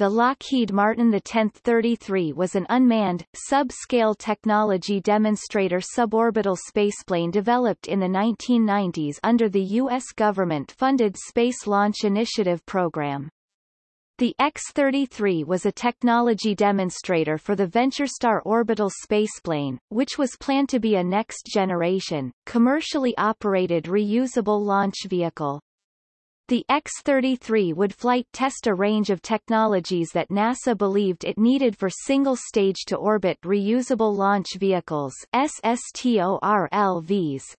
the Lockheed Martin The-1033 was an unmanned, sub-scale technology demonstrator suborbital spaceplane developed in the 1990s under the U.S. government-funded Space Launch Initiative program. The X-33 was a technology demonstrator for the VentureStar orbital spaceplane, which was planned to be a next-generation, commercially operated reusable launch vehicle. The X-33 would flight test a range of technologies that NASA believed it needed for single-stage-to-orbit reusable launch vehicles SSTORLVs,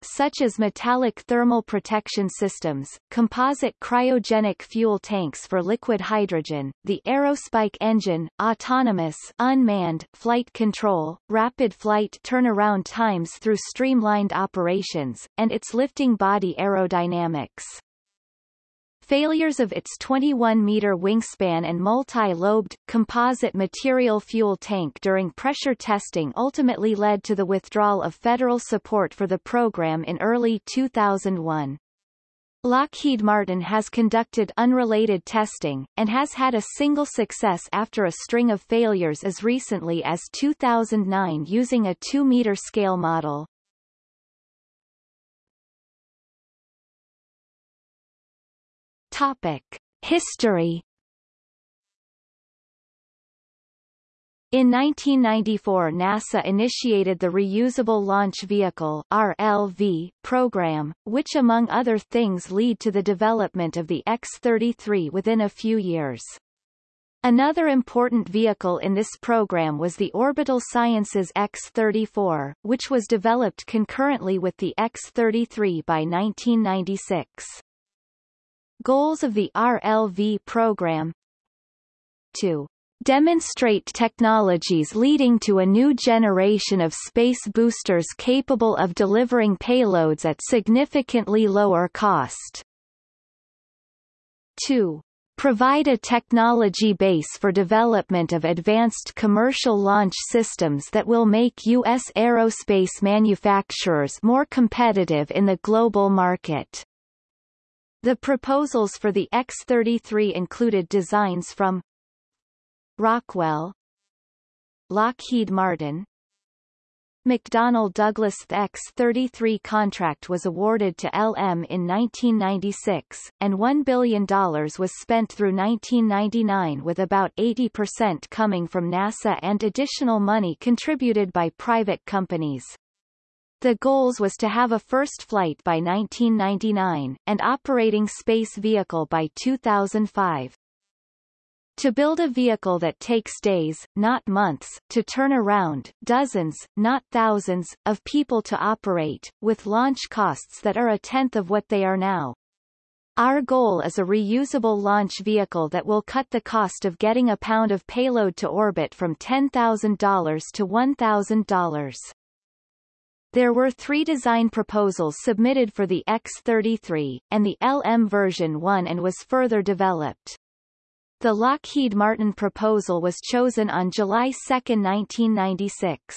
such as metallic thermal protection systems, composite cryogenic fuel tanks for liquid hydrogen, the aerospike engine, autonomous unmanned flight control, rapid flight turnaround times through streamlined operations, and its lifting body aerodynamics. Failures of its 21-meter wingspan and multi-lobed, composite material fuel tank during pressure testing ultimately led to the withdrawal of federal support for the program in early 2001. Lockheed Martin has conducted unrelated testing, and has had a single success after a string of failures as recently as 2009 using a 2-meter scale model. Topic. History In 1994 NASA initiated the Reusable Launch Vehicle RLV program, which among other things lead to the development of the X-33 within a few years. Another important vehicle in this program was the Orbital Sciences X-34, which was developed concurrently with the X-33 by 1996. Goals of the RLV program to demonstrate technologies leading to a new generation of space boosters capable of delivering payloads at significantly lower cost. 2. Provide a technology base for development of advanced commercial launch systems that will make U.S. aerospace manufacturers more competitive in the global market. The proposals for the X-33 included designs from Rockwell Lockheed Martin McDonnell Douglas The X-33 contract was awarded to LM in 1996, and $1 billion was spent through 1999 with about 80% coming from NASA and additional money contributed by private companies. The goals was to have a first flight by 1999, and operating space vehicle by 2005. To build a vehicle that takes days, not months, to turn around, dozens, not thousands, of people to operate, with launch costs that are a tenth of what they are now. Our goal is a reusable launch vehicle that will cut the cost of getting a pound of payload to orbit from $10,000 to $1,000. There were three design proposals submitted for the X-33, and the LM version won and was further developed. The Lockheed Martin proposal was chosen on July 2, 1996.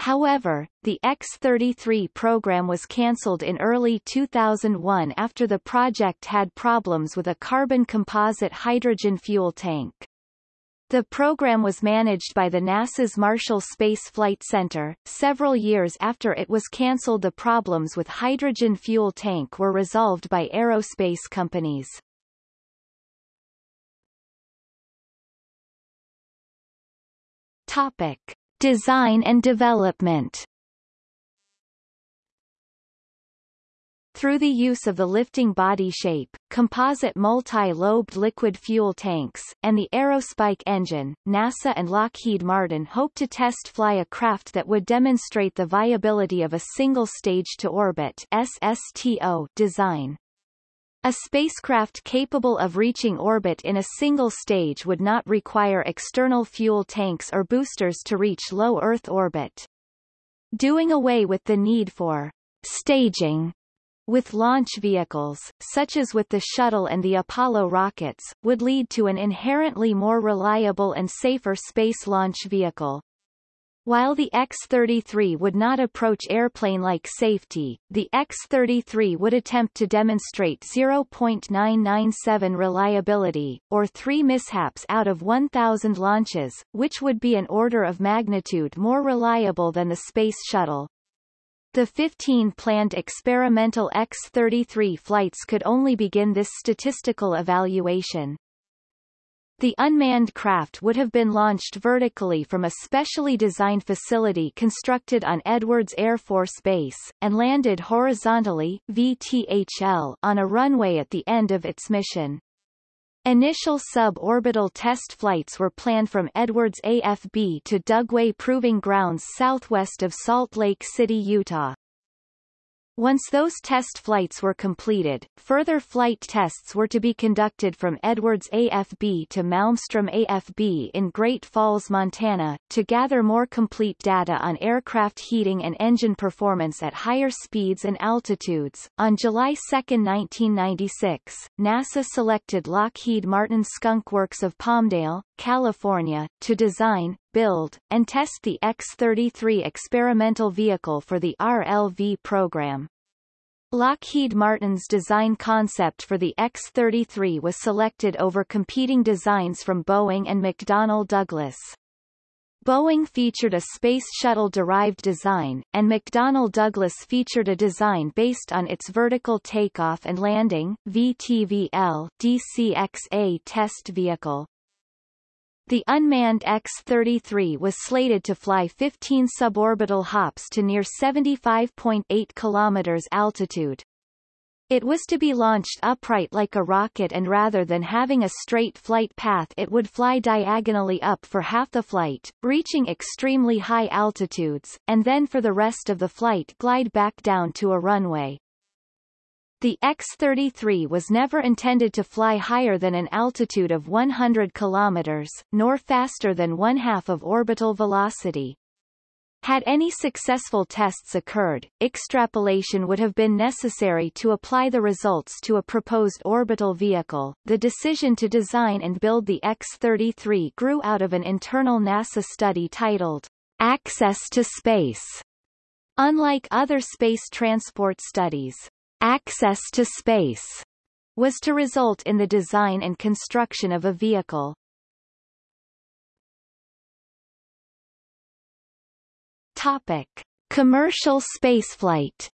However, the X-33 program was cancelled in early 2001 after the project had problems with a carbon composite hydrogen fuel tank. The program was managed by the NASA's Marshall Space Flight Center. Several years after it was cancelled the problems with hydrogen fuel tank were resolved by aerospace companies. Topic. Design and development Through the use of the lifting body shape, composite multi-lobed liquid fuel tanks, and the Aerospike engine, NASA and Lockheed Martin hope to test fly a craft that would demonstrate the viability of a single stage-to-orbit SSTO design. A spacecraft capable of reaching orbit in a single stage would not require external fuel tanks or boosters to reach low Earth orbit. Doing away with the need for staging with launch vehicles, such as with the Shuttle and the Apollo rockets, would lead to an inherently more reliable and safer space launch vehicle. While the X-33 would not approach airplane-like safety, the X-33 would attempt to demonstrate 0.997 reliability, or three mishaps out of 1,000 launches, which would be an order of magnitude more reliable than the Space Shuttle. The 15 planned experimental X-33 flights could only begin this statistical evaluation. The unmanned craft would have been launched vertically from a specially designed facility constructed on Edwards Air Force Base, and landed horizontally VTHL on a runway at the end of its mission. Initial suborbital test flights were planned from Edwards AFB to Dugway Proving Grounds southwest of Salt Lake City, Utah. Once those test flights were completed, further flight tests were to be conducted from Edwards AFB to Malmstrom AFB in Great Falls, Montana, to gather more complete data on aircraft heating and engine performance at higher speeds and altitudes. On July 2, 1996, NASA selected Lockheed Martin Skunk Works of Palmdale, California, to design, build, and test the X-33 experimental vehicle for the RLV program. Lockheed Martin's design concept for the X-33 was selected over competing designs from Boeing and McDonnell Douglas. Boeing featured a Space Shuttle-derived design, and McDonnell Douglas featured a design based on its vertical takeoff and landing VTVL DCXA test vehicle. The unmanned X-33 was slated to fly 15 suborbital hops to near 75.8 km altitude. It was to be launched upright like a rocket and rather than having a straight flight path it would fly diagonally up for half the flight, reaching extremely high altitudes, and then for the rest of the flight glide back down to a runway. The X-33 was never intended to fly higher than an altitude of 100 km, nor faster than one-half of orbital velocity. Had any successful tests occurred, extrapolation would have been necessary to apply the results to a proposed orbital vehicle. The decision to design and build the X-33 grew out of an internal NASA study titled Access to Space. Unlike other space transport studies, access to space was to result in the design and construction of a vehicle. Topic: Commercial spaceflight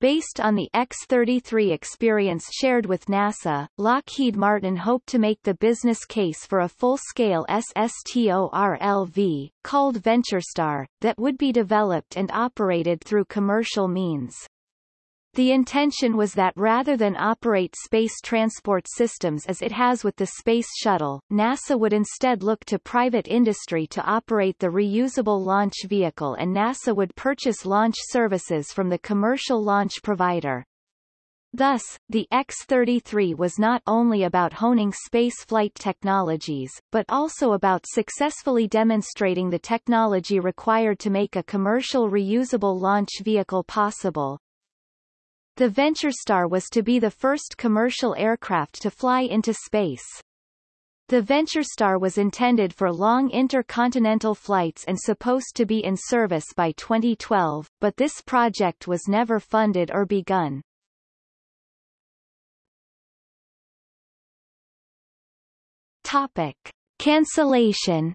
Based on the X-33 experience shared with NASA, Lockheed Martin hoped to make the business case for a full-scale SSTORLV, called VentureStar, that would be developed and operated through commercial means. The intention was that rather than operate space transport systems as it has with the Space Shuttle, NASA would instead look to private industry to operate the reusable launch vehicle and NASA would purchase launch services from the commercial launch provider. Thus, the X-33 was not only about honing spaceflight technologies, but also about successfully demonstrating the technology required to make a commercial reusable launch vehicle possible. The VentureStar was to be the first commercial aircraft to fly into space. The VentureStar was intended for long intercontinental flights and supposed to be in service by 2012, but this project was never funded or begun. Topic. Cancellation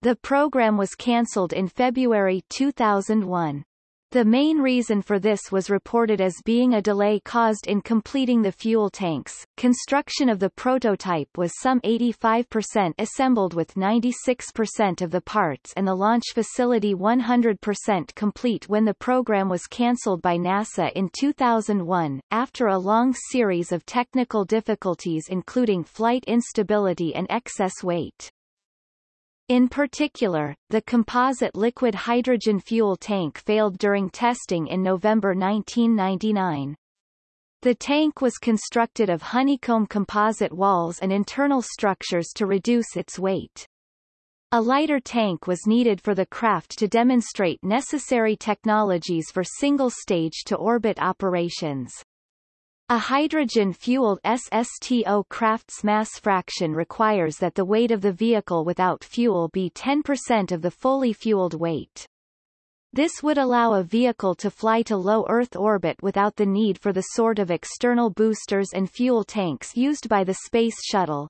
The program was cancelled in February 2001. The main reason for this was reported as being a delay caused in completing the fuel tanks. Construction of the prototype was some 85% assembled with 96% of the parts and the launch facility 100% complete when the program was cancelled by NASA in 2001, after a long series of technical difficulties including flight instability and excess weight. In particular, the composite liquid hydrogen fuel tank failed during testing in November 1999. The tank was constructed of honeycomb composite walls and internal structures to reduce its weight. A lighter tank was needed for the craft to demonstrate necessary technologies for single-stage to orbit operations. A hydrogen-fueled SSTO Crafts mass fraction requires that the weight of the vehicle without fuel be 10% of the fully fueled weight. This would allow a vehicle to fly to low Earth orbit without the need for the sort of external boosters and fuel tanks used by the Space Shuttle.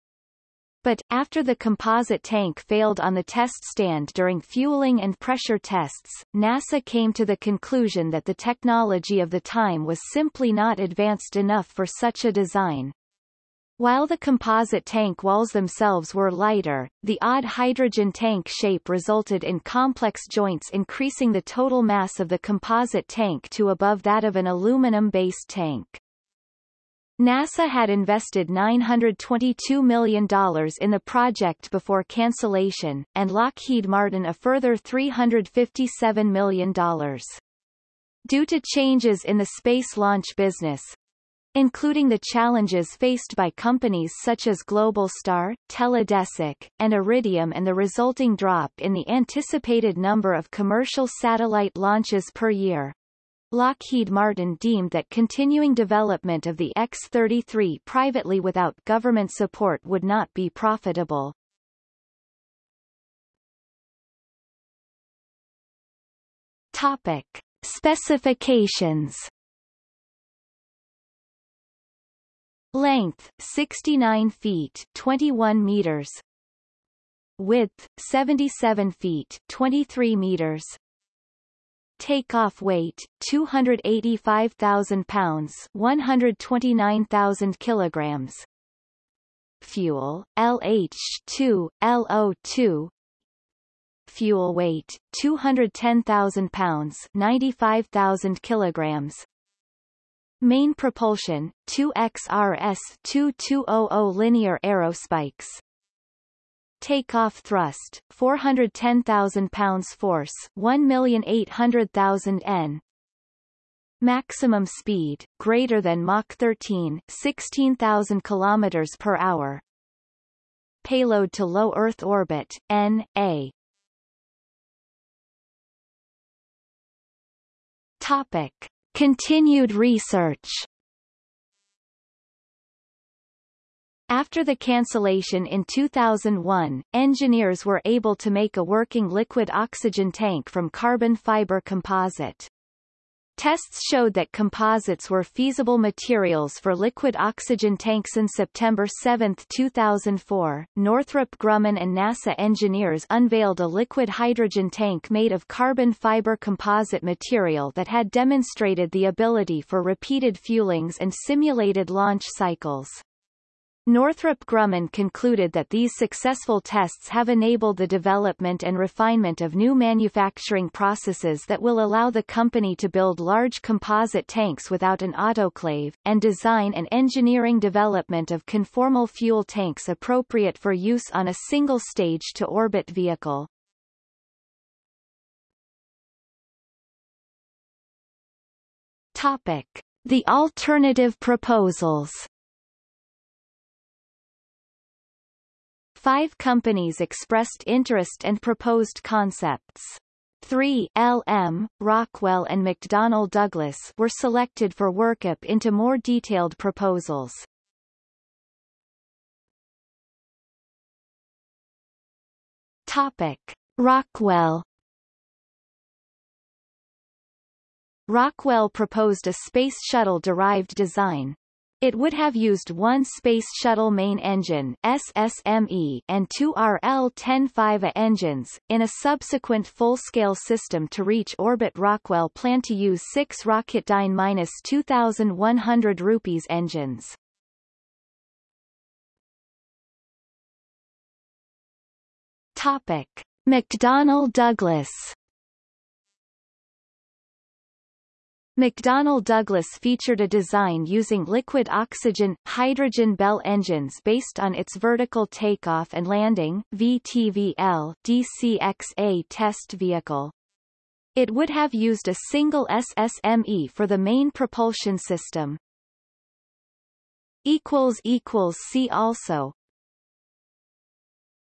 But, after the composite tank failed on the test stand during fueling and pressure tests, NASA came to the conclusion that the technology of the time was simply not advanced enough for such a design. While the composite tank walls themselves were lighter, the odd hydrogen tank shape resulted in complex joints increasing the total mass of the composite tank to above that of an aluminum-based tank. NASA had invested $922 million in the project before cancellation, and Lockheed Martin a further $357 million. Due to changes in the space launch business, including the challenges faced by companies such as Globalstar, Teledesic, and Iridium and the resulting drop in the anticipated number of commercial satellite launches per year. Lockheed Martin deemed that continuing development of the X-33 privately without government support would not be profitable. Topic. Specifications Length 69 feet 21 meters Width 77 feet 23 meters Takeoff weight 285,000 pounds 129,000 kilograms. Fuel LH2 LO2 Fuel weight 210,000 pounds 95,000 kilograms. Main propulsion, 2XRS-2200 linear aerospikes. Takeoff thrust, 410,000 pounds force 1,800,000 N. Maximum speed, greater than Mach 13 16,000 km per hour. Payload to low Earth orbit, N.A. Topic. Continued research After the cancellation in 2001, engineers were able to make a working liquid oxygen tank from carbon fiber composite. Tests showed that composites were feasible materials for liquid oxygen tanks. In September 7, 2004, Northrop Grumman and NASA engineers unveiled a liquid hydrogen tank made of carbon fiber composite material that had demonstrated the ability for repeated fuelings and simulated launch cycles. Northrop Grumman concluded that these successful tests have enabled the development and refinement of new manufacturing processes that will allow the company to build large composite tanks without an autoclave, and design and engineering development of conformal fuel tanks appropriate for use on a single stage-to-orbit vehicle. Topic. The alternative proposals Five companies expressed interest and proposed concepts. 3 LM, Rockwell and McDonnell Douglas were selected for workup into more detailed proposals. Topic. Rockwell Rockwell proposed a Space Shuttle-derived design, it would have used one Space Shuttle main engine SSME and two RL10 five engines, in a subsequent full-scale system to reach orbit Rockwell planned to use six Rocketdyne 2100 rupees engines. Topic. McDonnell Douglas McDonnell Douglas featured a design using liquid oxygen, hydrogen Bell engines based on its vertical takeoff and landing VTVL DCXA test vehicle. It would have used a single SSME for the main propulsion system. See also